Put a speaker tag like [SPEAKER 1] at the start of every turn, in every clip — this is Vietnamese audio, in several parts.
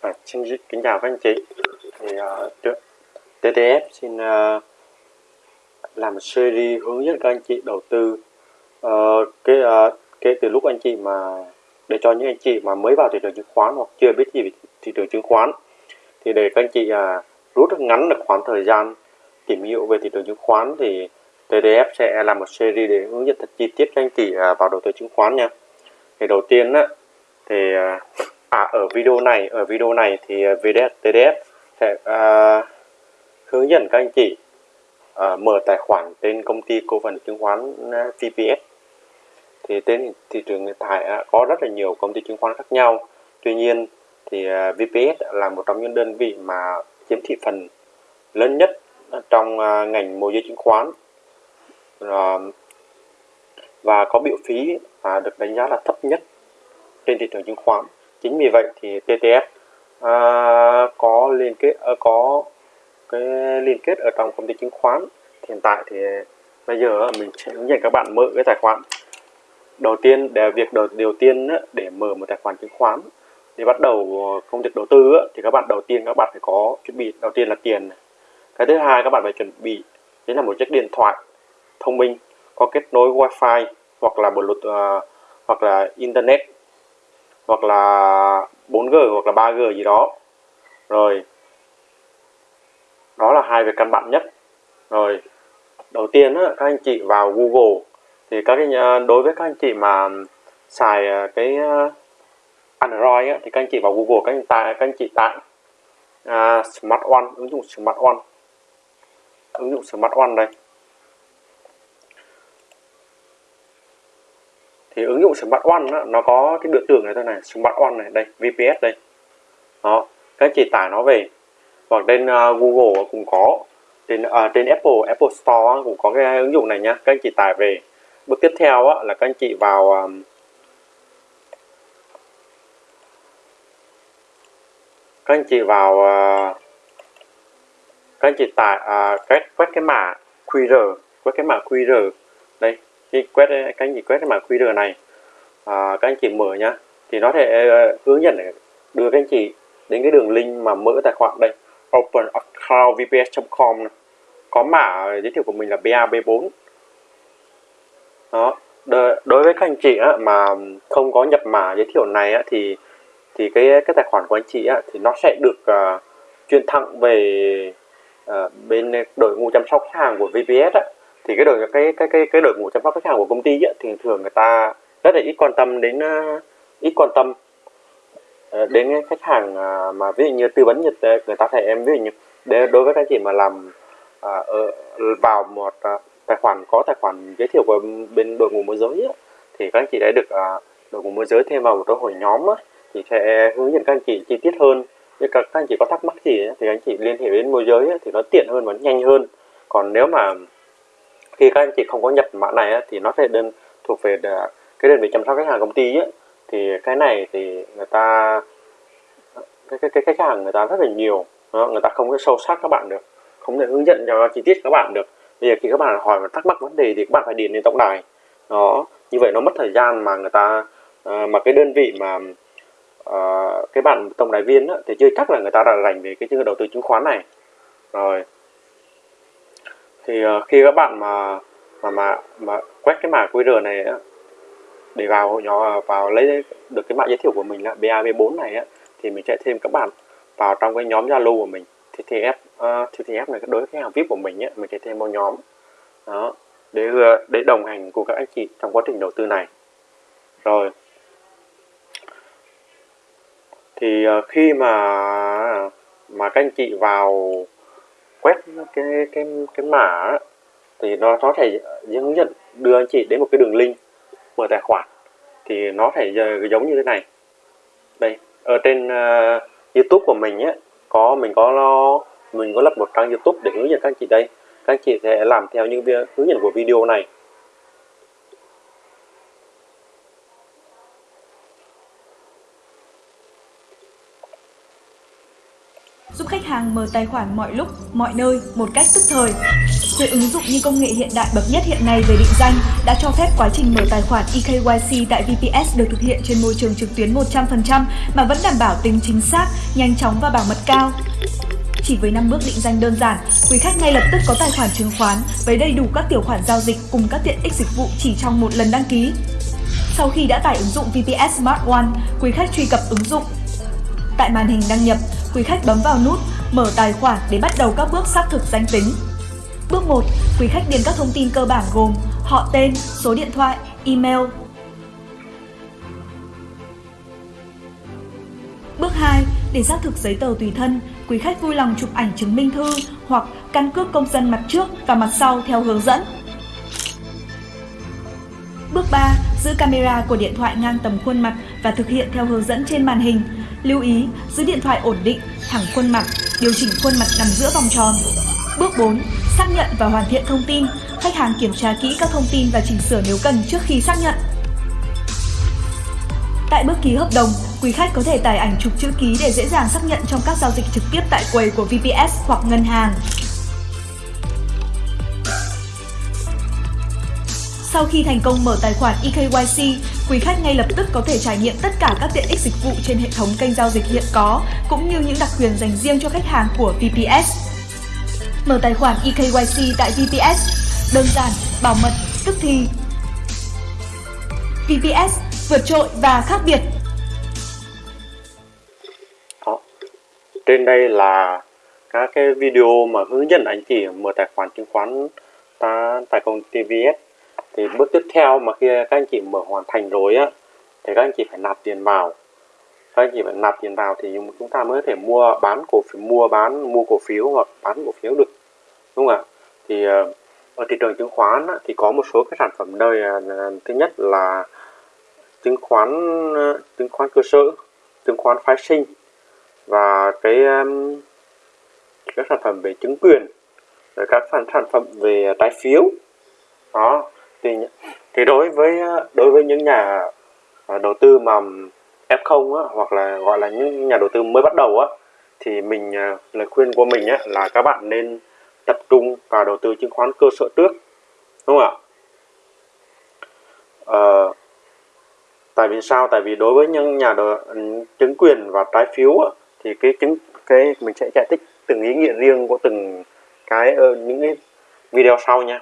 [SPEAKER 1] À, xin kính chào các anh chị. Thì à, uh, TTF xin uh, làm một series hướng dẫn các anh chị đầu tư uh, cái uh, cái từ lúc anh chị mà để cho những anh chị mà mới vào thị trường chứng khoán hoặc chưa biết gì về thị trường chứng khoán thì để các anh chị uh, rút ngắn được khoảng thời gian tìm hiểu về thị trường chứng khoán thì TTF sẽ làm một series để hướng dẫn thật chi tiết các anh chị uh, vào đầu tư chứng khoán nha. Thì đầu tiên á thì uh, À ở video này, ở video này thì à, VDS TDF sẽ uh, hướng dẫn các anh chị uh, mở tài khoản trên công ty cổ phần chứng khoán VPS. Thì trên thị trường hiện tại uh, có rất là nhiều công ty chứng khoán khác nhau. Tuy nhiên thì uh, VPS là một trong những đơn vị mà chiếm thị phần lớn nhất trong uh, ngành môi giới chứng khoán. Uh, và có biểu phí uh, được đánh giá là thấp nhất trên thị trường chứng khoán chính vì vậy thì TTS à, có liên kết à, có cái liên kết ở trong công ty chứng khoán. Hiện tại thì bây giờ mình sẽ hướng dẫn các bạn mở cái tài khoản. Đầu tiên để việc đầu, đầu tiên để mở một tài khoản chứng khoán. Để bắt đầu ờ, công việc đầu tư thì các bạn đầu tiên các bạn phải có chuẩn bị. Đầu tiên là tiền cái thứ hai các bạn phải chuẩn bị chính là một chiếc điện thoại thông minh có kết nối wifi hoặc là một luật uh, ờ, hoặc là internet hoặc là 4G hoặc là 3G gì đó. Rồi đó là hai việc căn bản nhất. Rồi đầu tiên á, các anh chị vào Google thì các anh đối với các anh chị mà xài à, cái à, Android á, thì các anh chị vào Google các anh tại các anh chị tại uh, à, Smart One ứng dụng Smart One. Ứng dụng Smart One đây. Thì ứng dụng Smart One đó, nó có cái biểu tượng này thôi này Smart One này đây VPS đây. Đó các anh chị tải nó về. Hoặc trên uh, Google cũng có trên uh, trên Apple Apple Store cũng có cái ứng dụng này nhá. Các anh chị tải về. Bước tiếp theo á, là các anh chị vào um, các anh chị vào uh, các anh chị tải uh, quét quét cái mã QR quét cái mã QR đây khi quét các anh chị quét cái mã QR này. À, các anh chị mở nhá. Thì nó sẽ ờ, hướng dẫn để đưa các anh chị đến cái đường link mà mở tài khoản đây. open account vps.com có mã giới thiệu của mình là BAB4 đó. Đối với các anh chị á, mà không có nhập mã giới thiệu này á, thì thì cái cái tài khoản của anh chị á, thì nó sẽ được uh, thẳng về uh, bên đội ngũ chăm sóc khách hàng của VPS á, thì cái đội cái cái cái cái đội ngũ chăm sóc khách hàng của công ty ấy, thì thường người ta rất là ít quan tâm đến uh, ít quan tâm uh, đến khách hàng uh, mà ví dụ như tư vấn nhiệt ờ, người ta thể em ví dụ như để, đối với các chị mà làm uh, vào một uh, tài khoản có tài khoản giới thiệu của bên đội ngũ môi giới ấy, thì các anh chị đã được uh, đội ngũ môi giới thêm vào một cái hội nhóm ấy, thì sẽ hướng dẫn các anh chị chi tiết hơn. Nếu các, các anh chị có thắc mắc gì ấy, thì các anh chị liên hệ đến môi giới ấy, thì nó tiện hơn và nhanh hơn. Còn nếu mà khi các anh chị không có nhập mã này á, thì nó sẽ đơn thuộc về cái đơn vị chăm sóc khách hàng công ty thì cái này thì người ta cái cái cái khách hàng người ta rất là nhiều đó, người ta không có sâu sắc các bạn được không thể hướng dẫn cho chi tiết các bạn được. Bây giờ khi các bạn hỏi và thắc mắc vấn đề thì các bạn phải điền lên tổng đài đó. Như vậy nó mất thời gian mà người ta ờ, mà cái đơn vị mà ờ, cái bạn tổng đài viên á, thì chưa chắc là người ta đã rành về cái chương đầu tư chứng khoán này. Rồi thì uh, khi các bạn mà mà mà mà quét cái mã QR này á, để vào nhỏ à, vào lấy được cái mã giới thiệu của mình là BAB4 này á, thì mình sẽ thêm các bạn vào trong cái nhóm Zalo của mình TTF uh, ờ, TTF này đối với cái hàng VIP của mình á, mình sẽ thêm một nhóm. Đó để để đồng hành cùng các anh chị trong quá trình đầu tư này. Rồi. Thì uh, khi mà mà các anh chị vào quét cái cái cái mã thì nó có thể hướng dẫn đưa anh chị đến một cái đường link mở tài khoản. Thì nó thể giống như thế này. Đây ở trên uh, YouTube của mình nhé có mình có lo mình có lập một trang YouTube để hướng dẫn các anh chị đây. Các anh chị sẽ làm theo những hướng dẫn của video này.
[SPEAKER 2] Hàng mở tài khoản mọi lúc, mọi nơi một cách tức thời. Với ứng dụng như công nghệ hiện đại bậc nhất hiện nay về định danh đã cho phép quá trình mở tài khoản eKYC tại VPS được thực hiện trên môi trường trực tuyến 100% mà vẫn đảm bảo tính chính xác, nhanh chóng và bảo mật cao. Chỉ với 5 bước định danh đơn giản, quý khách ngay lập tức có tài khoản chứng khoán với đầy đủ các tiểu khoản giao dịch cùng các tiện ích dịch vụ chỉ trong một lần đăng ký. Sau khi đã tải ứng dụng VPS Smart One, quý khách truy cập ứng dụng. Tại màn hình đăng nhập, quý khách bấm vào nút Mở tài khoản để bắt đầu các bước xác thực danh tính. Bước 1, quý khách điền các thông tin cơ bản gồm họ tên, số điện thoại, email. Bước 2, để xác thực giấy tờ tùy thân, quý khách vui lòng chụp ảnh chứng minh thư hoặc căn cước công dân mặt trước và mặt sau theo hướng dẫn. Bước 3. Giữ camera của điện thoại ngang tầm khuôn mặt và thực hiện theo hướng dẫn trên màn hình. Lưu ý, giữ điện thoại ổn định, thẳng khuôn mặt, điều chỉnh khuôn mặt nằm giữa vòng tròn. Bước 4. Xác nhận và hoàn thiện thông tin. Khách hàng kiểm tra kỹ các thông tin và chỉnh sửa nếu cần trước khi xác nhận. Tại bước ký hợp đồng, quý khách có thể tải ảnh chụp chữ ký để dễ dàng xác nhận trong các giao dịch trực tiếp tại quầy của VPS hoặc ngân hàng. Sau khi thành công mở tài khoản eKYC, quý khách ngay lập tức có thể trải nghiệm tất cả các tiện ích dịch vụ trên hệ thống kênh giao dịch hiện có, cũng như những đặc quyền dành riêng cho khách hàng của VPS. Mở tài khoản eKYC tại VPS, đơn giản, bảo mật, tức thì. VPS vượt trội và khác biệt.
[SPEAKER 1] Đó. Trên đây là các cái video mà hướng dẫn anh chị mở tài khoản chứng khoán ta tại công ty VS thì bước tiếp theo mà khi các anh chị mở hoàn thành rồi á thì các anh chị phải nạp tiền vào. Các anh chị phải nạp tiền vào thì chúng ta mới có thể mua bán cổ phiếu mua bán mua cổ phiếu hoặc bán cổ phiếu được đúng không ạ? Thì ờ, ở thị trường chứng khoán á, thì có một số cái sản phẩm đây ờ, thứ nhất là chứng khoán ờ, chứng khoán cơ sở chứng khoán phái sinh và cái các sản phẩm về chứng quyền rồi các sản sản phẩm về trái phiếu. Đó thì thì đối với ờ, đối với những nhà ờ, đầu tư mà F0 á, hoặc là gọi là những nhà đầu tư mới bắt đầu á thì mình ờ, lời khuyên của mình á, là các bạn nên tập trung vào đầu tư chứng khoán cơ sở trước đúng không ạ? À, tại vì sao? Tại vì đối với những nhà đầu, chứng quyền và trái phiếu á, thì cái chứng cái mình sẽ giải thích từng ý nghĩa riêng của từng cái ở những cái video sau nha.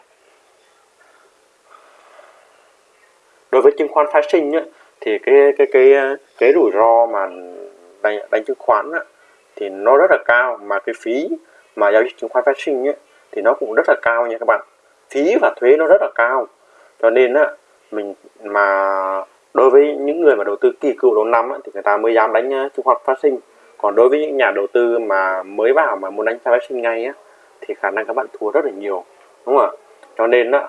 [SPEAKER 1] Đối với chứng khoán phái sinh á, thì cái cái cái cái rủi ro mà đánh, đánh chứng khoán á, thì nó rất là cao. Mà cái phí mà giao dịch chứng khoán phái sinh á, thì nó cũng rất là cao nha các bạn. Phí và thuế nó rất là cao. Cho nên á mình mà đối với những người mà đầu tư kỳ cựu lâu năm á, thì người ta mới dám đánh ờ, chứng khoán phát sinh. Còn đối với những nhà đầu tư mà mới vào mà muốn đánh phát sinh ngay á thì khả năng các bạn thua rất là nhiều đúng không ạ? Cho nên á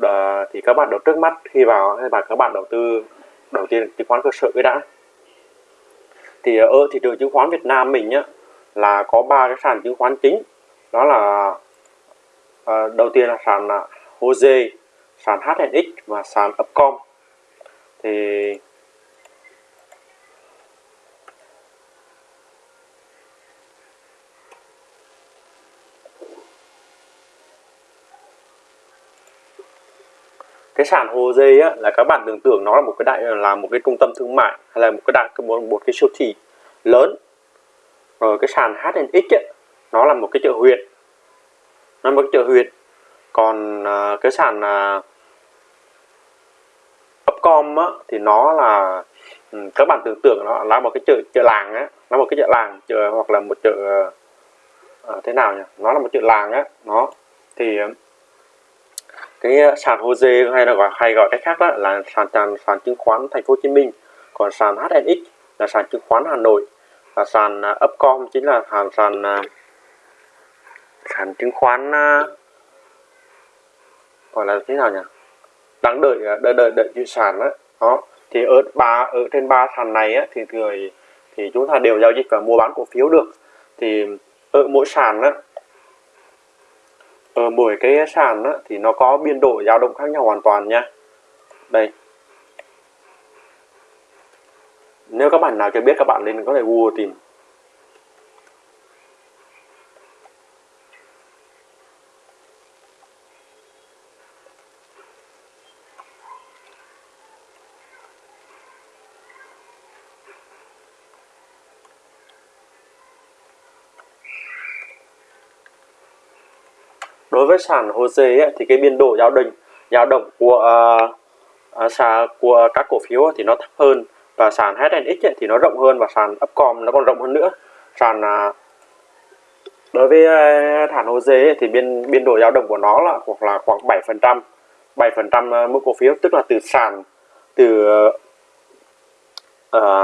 [SPEAKER 1] Ờ, thì các bạn đầu trước mắt khi vào hay là các bạn đầu tư đầu tiên chứng khoán cơ sở cái đã. Thì ở thị trường chứng khoán Việt Nam mình á là có ba cái sàn chứng khoán chính. Đó là ờ, đầu tiên là sàn à, HOSE, sàn HNX và sàn Upcom. Thì cái sàn hồ dê á, là các bạn tưởng tượng nó là một cái đại là một cái trung tâm thương mại hay là một cái đại một, một cái siêu thị lớn. Rồi cái sàn HNX ấy, nó là một cái chợ huyện nó là một cái chợ huyện còn à, cái sàn à, Upcom á, thì nó là ừ, các bạn tưởng tượng nó là một cái chợ chợ làng á nó một cái chợ làng chợ hoặc là một chợ à, thế nào nhỉ? Nó là một chợ làng á nó. Thì à, cái ờ, sàn HOSE hay là gọi hay gọi cách khác đó là sàn sàn, sàn chứng khoán Thành phố Hồ Chí Minh. Còn sàn HNX là sàn chứng khoán Hà Nội. Và sàn ờ, Upcom chính là sàn sàn ờ, sàn chứng khoán gọi là thế nào nhỉ? Đang đợi đợi đợi đợi dự sàn đó. đó thì ở ba ở trên ba sàn này á, thì người thì chúng ta đều giao dịch và mua bán cổ phiếu được. Thì ở mỗi sàn á, ờ, mỗi cái sàn á, thì nó có biên độ dao động khác nhau hoàn toàn nha. Đây. Nếu các bạn nào chưa biết các bạn nên có thể Google tìm. Đối với sàn HOSE ấy, thì cái biên độ dao động dao động của uh, của các cổ phiếu thì nó thấp hơn. Và sàn HNX ấy, thì nó rộng hơn và sàn Upcom nó còn rộng hơn nữa. Sàn uh, à, đối với uh, thản HOSE thì biên biên độ dao động của nó là hoặc là khoảng 7 phần trăm. 7 phần trăm mỗi cổ phiếu tức là từ sàn từ uh,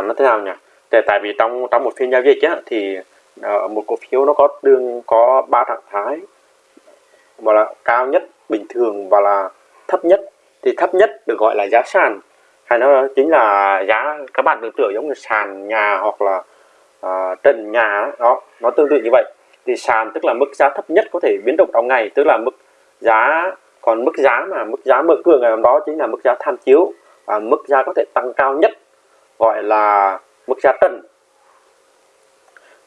[SPEAKER 1] nó thế nào nhỉ? Tại tại vì trong trong một phiên giao dịch á, thì uh, một cổ phiếu nó có đương có ba trạng thái và là cao nhất bình thường và là thấp nhất. Thì thấp nhất được gọi là giá sàn. Hay nó chính là giá các bạn tưởng tượng giống như sàn nhà hoặc là uh, trần nhà đó nó tương tự như vậy. Thì sàn tức là mức giá thấp nhất có thể biến động trong ngày tức là mức giá còn mức giá mà mức giá mở cửa ngày hôm đó chính là mức giá tham chiếu và mức giá có thể tăng cao nhất gọi là mức giá trần.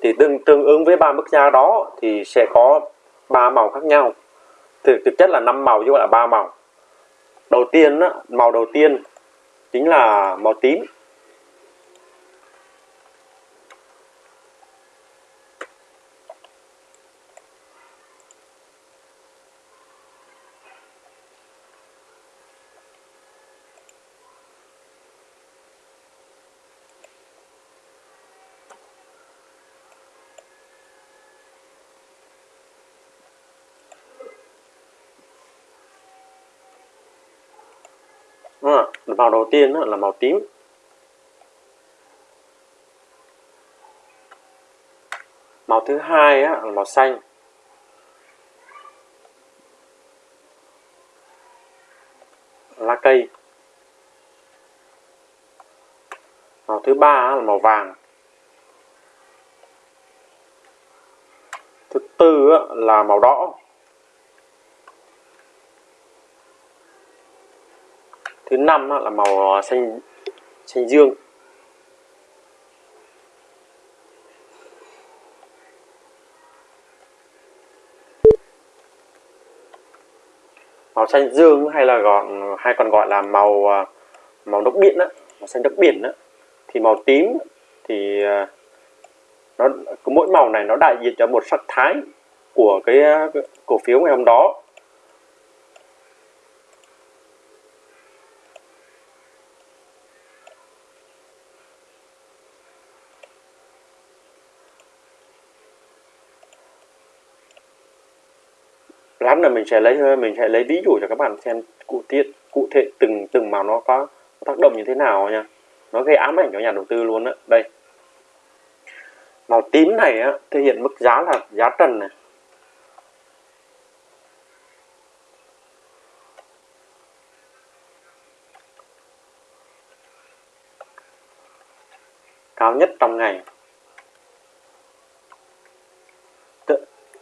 [SPEAKER 1] Thì tương tương ứng với ba mức giá đó thì sẽ có ba màu khác nhau thực thực chất là năm màu chứ không là ba màu. Đầu tiên á, màu đầu tiên chính là màu tím. Màu đầu tiên là màu tím. Màu thứ hai là màu xanh. Lá cây. Màu thứ ba là màu vàng. Thứ tư là màu đỏ. Thứ năm là màu ờ, xanh xanh dương. Màu xanh dương hay là còn hay còn gọi là màu ờ, màu nước biển á màu xanh nước biển á. Thì màu tím thì ờ, nó mỗi màu này nó đại diện cho một sắc thái của cái, cái cổ phiếu ngày hôm đó. Lát nữa mình sẽ lấy ờ, mình sẽ lấy ví dụ cho các bạn xem cụ tiết cụ thể từng từng màu nó có tác động như thế nào nha. Nó gây ám ảnh cho nhà đầu tư luôn á. Đây. Màu tím này á, thể hiện mức giá là giá trần này. Cao nhất trong ngày.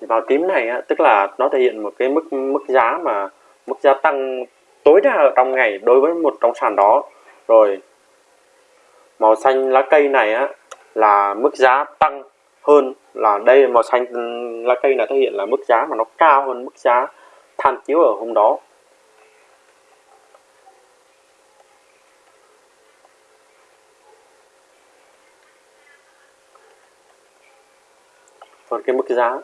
[SPEAKER 1] Màu tím này á, tức là nó thể hiện một cái mức mức giá mà mức giá tăng tối đa ở trong ngày đối với một trong sàn đó. Rồi màu xanh lá cây này á là mức giá tăng hơn là đây màu xanh lá cây là thể hiện là mức giá mà nó cao hơn mức giá than chiếu ở hôm đó. Còn cái mức giá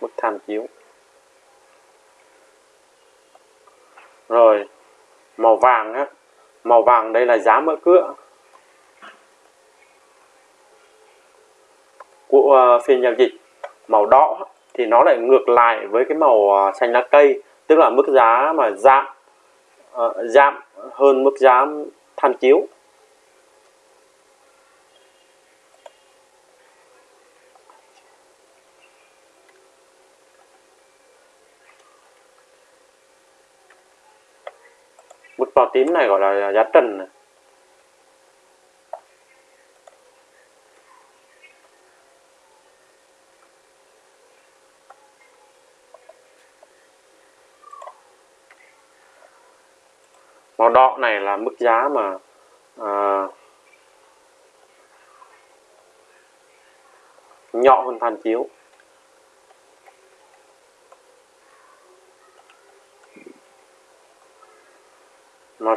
[SPEAKER 1] mức tham chiếu. Rồi màu vàng á. Màu vàng đây là giá mỡ cửa của uh, phiên giao dịch. Màu đỏ thì nó lại ngược lại với cái màu uh, xanh lá cây tức là mức giá mà giảm uh, giảm hơn mức giá tham chiếu Mức vào tím này gọi là giá trần này. Màu đỏ này là mức giá mà à, nhỏ hơn than chiếu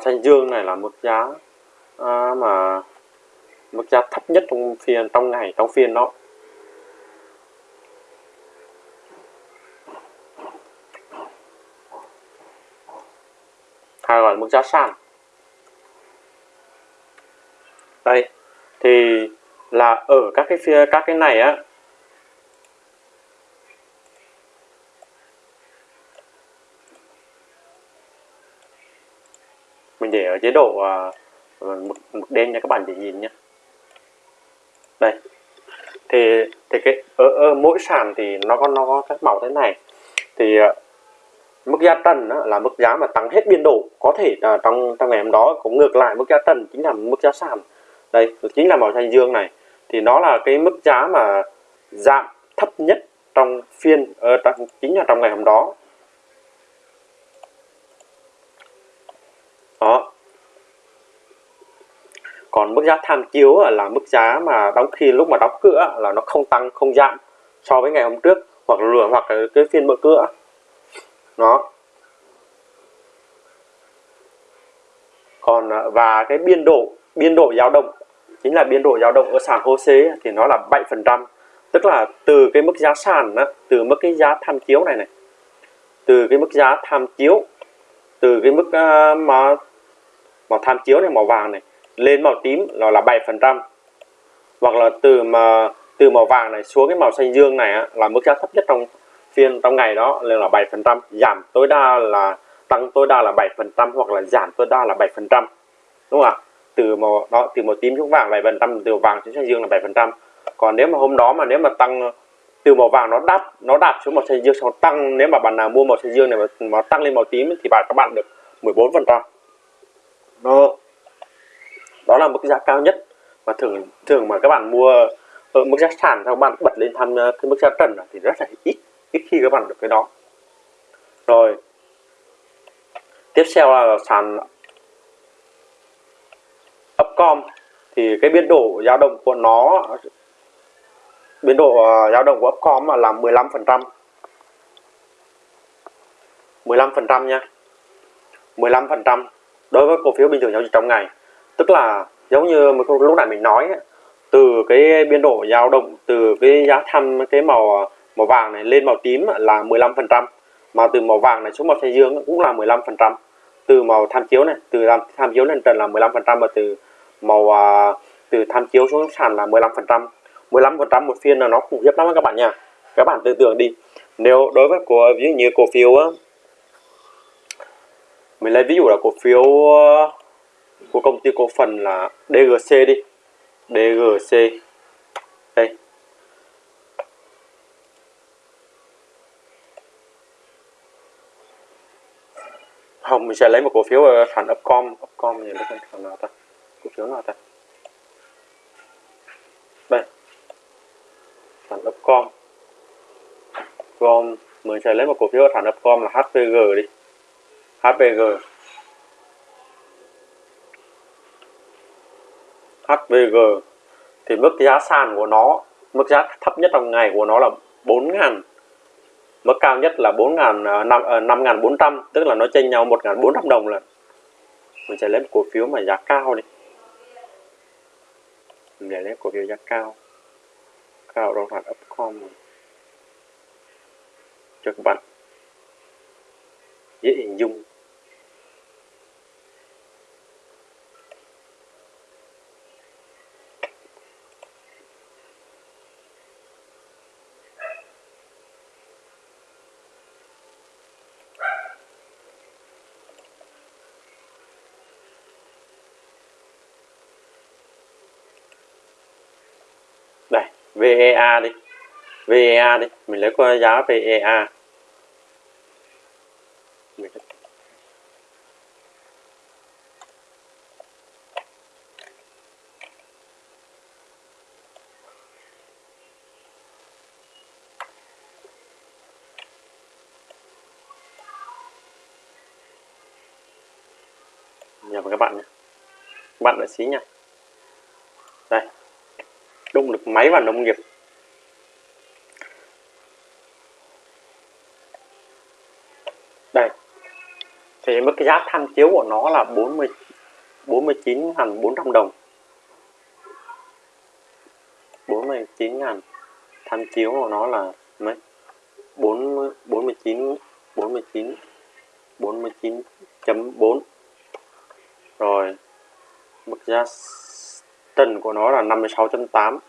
[SPEAKER 1] xanh dương này là mức giá à, mà mức giá thấp nhất trong phiên trong ngày trong phiên đó. Hay gọi là mức giá sàn. Đây thì là ở các cái phía các cái này á mình để ở chế độ uh, mực, mực đen nha các bạn để nhìn nhé đây. Thì thì cái ở, ở mỗi sàn thì nó có nó có các màu thế này. Thì uh, mức giá trần đó là mức giá mà tăng hết biên độ có thể là trong trong ngày hôm đó cũng ngược lại mức giá trần chính là mức giá sàn. Đây chính là màu xanh dương này. Thì nó là cái mức giá mà giảm thấp nhất trong phiên ở trong, chính là trong ngày hôm đó. Đó. Còn mức giá tham chiếu là mức giá mà đóng khi lúc mà đóng cửa là nó không tăng không giảm so với ngày hôm trước hoặc là hoặc cái phiên mở cửa. Đó. Còn à, và cái biên độ biên độ dao động chính là biên độ dao động ở sàn HOSE thì nó là 7% tức là từ cái mức giá sàn đó, từ mức cái giá tham chiếu này này từ cái mức giá tham chiếu từ cái mức uh, mà màu tham chiếu này màu vàng này lên màu tím là là 7% hoặc là từ mà từ màu vàng này xuống cái màu xanh dương này á, là mức giá thấp nhất trong phiên trong ngày đó lên là 7% giảm tối đa là tăng tối đa là 7% hoặc là giảm tối đa là 7% đúng không ạ? Từ màu đó từ màu tím xuống vàng 7% từ vàng xuống xanh dương là 7% còn nếu mà hôm đó mà nếu mà tăng từ màu vàng nó đáp nó đạp xuống màu xanh dương xong tăng nếu mà bạn nào mua màu xanh dương này mà, mà tăng lên màu tím thì bạn các bạn được 14% đó đó là mức giá cao nhất mà thường thường mà các bạn mua ở mức giá sàn các bạn bật lên thăm cái mức giá trần thì rất là ít ít khi các bạn được cái đó. Rồi, tiếp theo là sàn upcom. Thì cái biên độ dao động của nó, biên độ ờ, dao động của upcom là 15 phần trăm. 15 phần trăm nha. 15 phần trăm đối với cổ phiếu bình thường giao dịch trong ngày, tức là giống như lúc nãy mình nói từ cái biên độ dao động, từ cái giá thăm cái màu màu vàng này lên màu tím là 15% mà từ màu vàng này xuống màu xanh dương cũng là 15% từ màu tham chiếu này, từ tham chiếu lên trần là 15% và từ màu à, từ tham chiếu xuống sàn là 15% 15% một phiên là nó khủng khiếp lắm các bạn nha. Các bạn tưởng tượng đi. Nếu đối với của ví dụ như cổ phiếu mình lấy ví dụ là cổ phiếu ờ, của công ty cổ phần là DGC đi. DGC đây. Không, mình sẽ lấy một cổ phiếu ờ, ở sàn Upcom. Upcom gì nó sàn nào ta. Cổ phiếu nào ta? Đây. Sàn Upcom. Upcom mình sẽ lấy một cổ phiếu ở sàn Upcom là HPG đi. HPG HPG thì mức giá sàn của nó, mức giá thấp nhất trong ngày của nó là 4.000 mức cao nhất là 4.000 5.400 à, à, tức là nó chênh nhau 1.400 đồng là mình sẽ lấy một cổ phiếu mà giá cao đi. Mình sẽ lấy cổ phiếu giá cao. Cao trong khoản upcom. Cho các bạn dễ hình dung. Đây VEA đi. VEA đi. Mình lấy qua giá VEA nhờ các bạn nhé. Bạn lại xí nha động lực máy và nông nghiệp. Đây. Thì mức giá tham chiếu của nó là 40 49.400 đồng. 49.000 tham chiếu của nó là mấy? 4 49 49 49.4 rồi, mức giá trần của nó là 56.8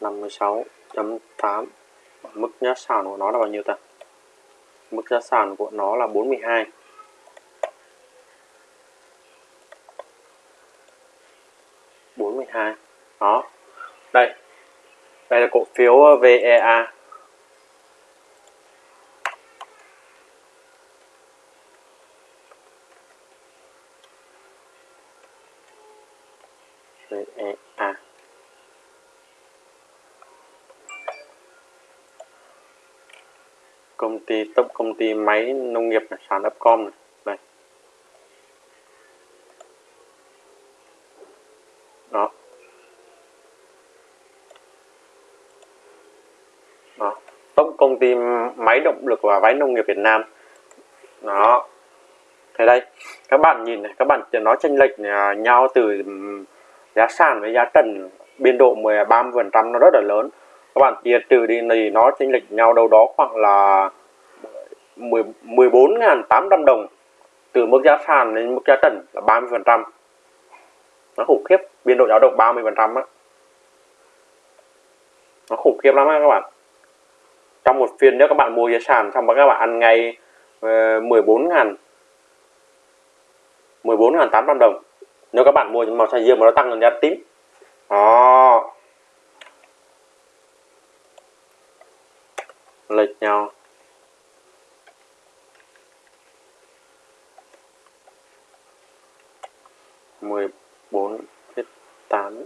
[SPEAKER 1] 56.8 mức giá sàn của nó là bao nhiêu ta? Mức giá sàn của nó là 42 42 đó. Đây. Đây là cổ phiếu ờ, VEA cấp tổng công ty máy nông nghiệp này, sản Upcom này. Đây. Đó. Đó. Tổng công ty máy động lực và máy nông nghiệp Việt Nam. Đó. Thế đây. Các bạn nhìn này các bạn nó chênh lệch à, nhau từ giá sàn với giá trần biên độ 10 30 phần trăm nó rất là lớn. Các bạn chia trừ đi thì nó chênh lệch nhau đâu đó khoảng là 14.800 đồng. Từ mức giá sàn đến mức giá trần là 30% nó khủng khiếp. Biên độ dao động 30% á. Nó khủng khiếp lắm á các bạn. Trong một phiên nếu các bạn mua giá sàn xong rồi các bạn ăn ngay ờ, 14.000 14.800 đồng. Nếu các bạn mua màu xanh dương mà nó tăng lên giá tím. Đó. Lệch nhau. Mười bốn tám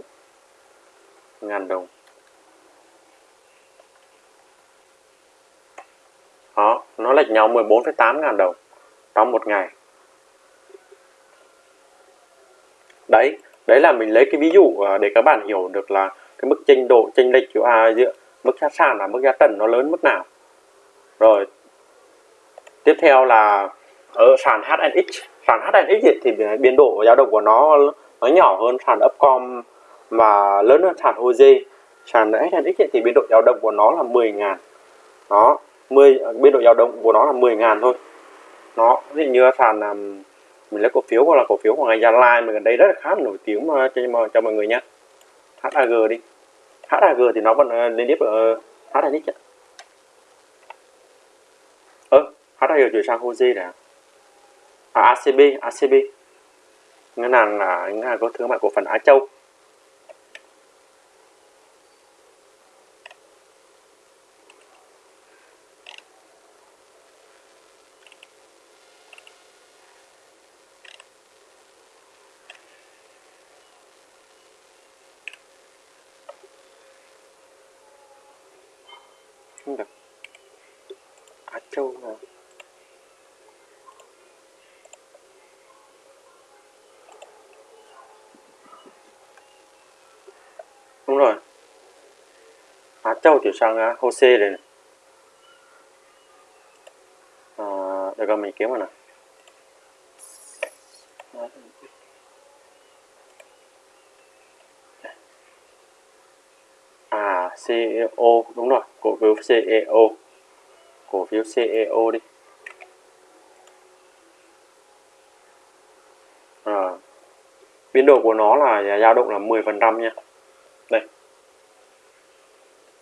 [SPEAKER 1] ngàn đồng. Đó nó lệch nhau 14,8 ngàn đồng trong một ngày. Đấy đấy là mình lấy cái ví dụ à, để các bạn hiểu được là cái mức chênh độ chênh lệch giữa à, giữa mức giá sàn và mức giá trần nó lớn mức nào. Rồi tiếp theo là ở sàn HNX sàn HNX thì biên độ dao động của nó nó nhỏ hơn sàn Upcom và lớn hơn sàn HOSE sàn HNX thì biên độ dao động của nó là 10 ngàn. Đó 10 biên độ dao động của nó là 10 ngàn thôi. Nó ví dụ như sàn um, mình lấy cổ phiếu hoặc là cổ phiếu của ngành Gia Lai mà gần đây rất là khá là nổi tiếng mà cho, cho mọi người nhé HAG đi. HAG thì nó vẫn uh, liên tiếp ở HNX ạ ơ HAG chuyển sang HOSE này à À, ACB ACB ngân hàng là ngân hàng có thương mại cổ phần Á Châu không được Á Châu là đúng rồi. Á Châu chuyển sang Hồ Sê đây này. À, được rồi mình kiếm vào nào. À, CEO đúng rồi cổ phiếu CEO cổ phiếu CEO đi. À, biên độ của nó là dao động là 10 phần trăm nha đây.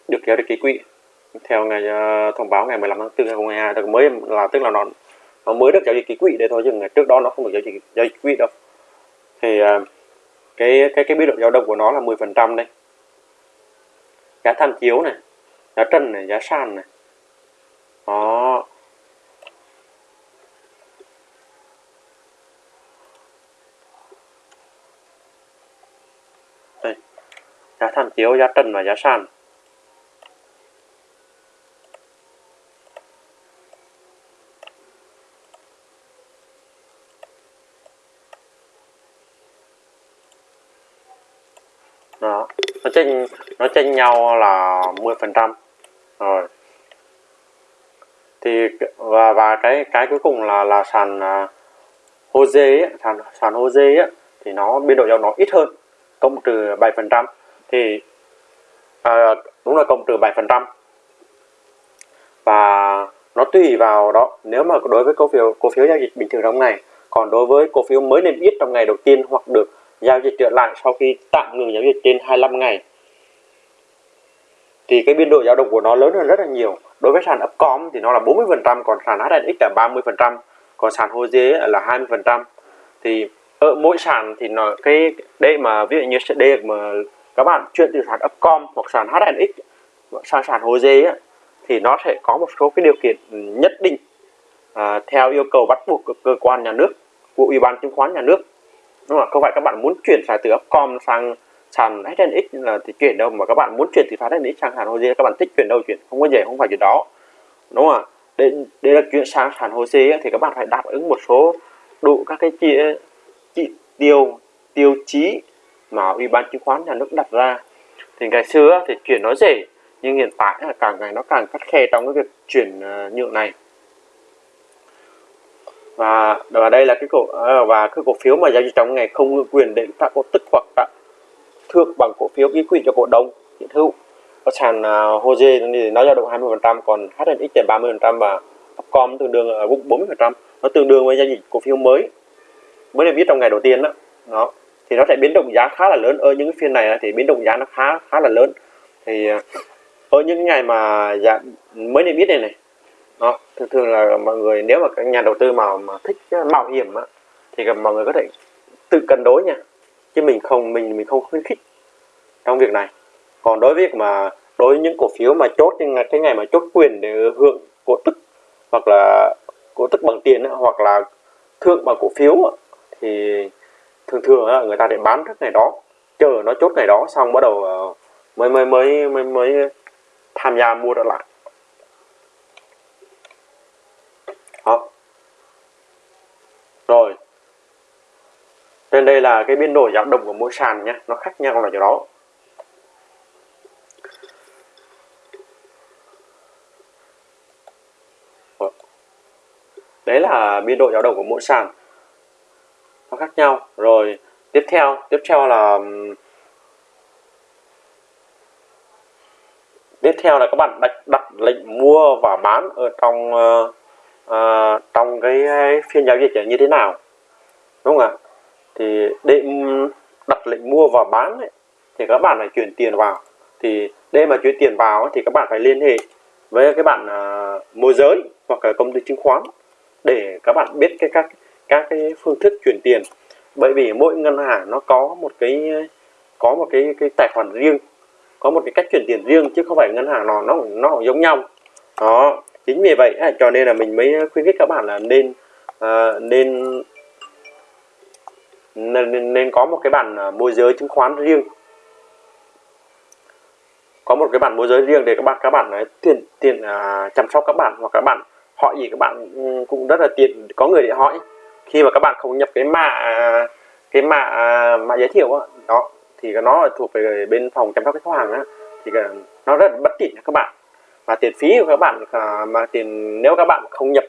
[SPEAKER 1] Được kéo được ký quỹ. Theo ngày uh, thông báo ngày 15 tháng 4 2022 được mới là tức là nó nó mới được giao dịch ký quỹ đây thôi chứ ngày trước đó nó không được giao dịch giao dịch quỹ đâu. Thì uh, cái cái cái biên độ dao động của nó là 10 phần trăm đây. Giá tham chiếu này giá trần này giá sàn này đó đây giá tham chiếu giá trần và giá sàn. Đó nó chênh nó chênh nhau là 10 phần trăm. Rồi. Thì và và cái cái cuối cùng là là sàn uh, Jose ấy, sàn sàn Jose ấy, thì nó biên độ giao nó ít hơn cộng trừ 7 phần trăm. Thì à, đúng là cộng trừ 7% và nó tùy vào đó nếu mà đối với cổ phiếu cổ phiếu giao dịch bình thường trong ngày còn đối với cổ phiếu mới niêm yết trong ngày đầu tiên hoặc được giao dịch trở lại sau khi tạm ngừng giao dịch trên 25 ngày thì cái biên độ dao động của nó lớn hơn rất là nhiều. Đối với sàn Upcom thì nó là 40% còn sàn HNX là 30% còn sàn HOSE là 20% thì ở mỗi sàn thì nó cái đây mà ví dụ như đây mà các bạn chuyển từ sàn Upcom hoặc sàn HNX sang sàn HOSE thì nó sẽ có một số cái điều kiện nhất định à, theo yêu cầu bắt buộc của cơ quan nhà nước của ủy ban chứng khoán nhà nước. Đúng không? không phải các bạn muốn chuyển sàn từ Upcom sang sàn HNX là thì chuyển đâu mà các bạn muốn chuyển từ sàn HNX sang sàn HOSE các bạn thích chuyển đâu chuyển không có gì không phải chuyện đó. Đúng không ạ? Để, để được chuyển sang sàn HOSE thì các bạn phải đáp ứng một số đủ các cái chỉ, chỉ tiêu tiêu chí mà ủy ban chứng khoán nhà nước đặt ra. Thì ngày xưa thì chuyển nó dễ nhưng hiện tại là càng ngày nó càng khắt khe trong cái việc chuyển ờ, nhượng này. Và và đây là cái cổ ờ, và cái cổ phiếu mà giao dịch trong ngày không ngự quyền để tạo cổ tức hoặc tạo thương bằng cổ phiếu ký quỹ cho cổ đông hiện hữu. Có sàn ờ, uh, HOSE thì nó dao động 20% còn HNX trên 30% và Upcom tương đương ở mức 40% nó tương đương với giao dịch cổ phiếu mới. Mới được biết trong ngày đầu tiên đó. đó thì nó sẽ biến động giá khá là lớn. Ở những cái phiên này thì biến động giá nó khá khá là lớn. Thì à, ở những cái ngày mà giá mới nên biết này này, đó, thường thường là mọi người nếu mà các nhà đầu tư mà mà thích mạo hiểm á, thì mọi người có thể tự cân đối nha. Chứ mình không, mình mình không khuyến khích trong việc này. Còn đối với việc mà đối với những cổ phiếu mà chốt cái ngày mà chốt quyền để hưởng cổ tức hoặc là cổ tức bằng tiền hoặc là thưởng bằng cổ phiếu thì thường thường người ta để bán trước ngày đó, chờ nó chốt ngày đó, xong bắt đầu ờ, mới mới mới mới mới tham gia mua trở lại đó. Rồi. Trên đây là cái biên độ dao động của mỗi sàn nhé, nó khác nhau là chỗ đó. Đấy là biên độ dao động của mỗi sàn nó khác nhau. Rồi tiếp theo tiếp theo là tiếp theo là các bạn đặt đặt lệnh mua và bán ở trong uh, uh, trong cái phiên giao dịch như thế nào. Đúng không ạ? Thì để đặt lệnh mua và bán ấy, thì các bạn phải chuyển tiền vào. Thì để mà chuyển tiền vào thì các bạn phải liên hệ với các bạn uh, môi giới hoặc là công ty chứng khoán để các bạn biết cái các các cái phương thức chuyển tiền. Bởi vì mỗi ngân hàng nó có một cái có một cái cái tài khoản riêng có một cái cách chuyển tiền riêng chứ không phải ngân hàng nào nó nó giống nhau. Đó chính vì vậy à, cho nên là mình mới khuyến khích các bạn là nên uh, nên nên, nên có một cái bản à, môi giới chứng khoán riêng. Có một cái bản môi giới riêng để các bạn các bạn ấy tiền tiền à, chăm sóc các bạn hoặc các bạn hỏi gì các bạn ừ, cũng rất là tiện có người để hỏi khi mà các bạn không nhập cái mã cái mã mã giới thiệu đó, đó thì nó thuộc về bên phòng chăm sóc khách hàng á thì nó rất là bất tiện cho các bạn. Và tiền phí của các bạn à, mà tiền nếu các bạn không nhập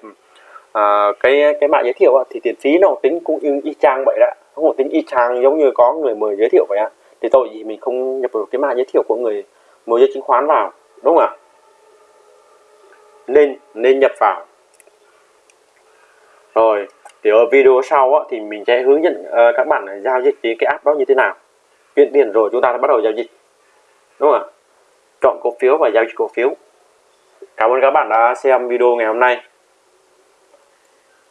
[SPEAKER 1] à, cái cái mã giới thiệu thì tiền phí nó tính cũng y, y chang vậy đó. Không cũng tính y chang giống như có người mời giới thiệu vậy ạ thì tội gì mình không nhập được cái mã giới thiệu của người môi giới chứng khoán vào đúng không ạ? Nên nên nhập vào. Rồi thì ở video sau á, thì mình sẽ hướng dẫn uh, các bạn giao dịch cái app đó như thế nào. Chuyển tiền rồi chúng ta đã bắt đầu giao dịch. Đúng không ạ? Chọn cổ phiếu và giao dịch cổ phiếu. Cảm ơn các bạn đã xem video ngày hôm nay.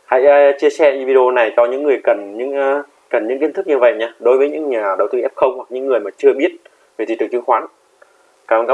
[SPEAKER 1] Hãy uh, chia sẻ video này cho những người cần những uh, cần những kiến thức như vậy nhé. Đối với những nhà đầu tư F0 hoặc những người mà chưa biết về thị trường chứng khoán. Cảm ơn các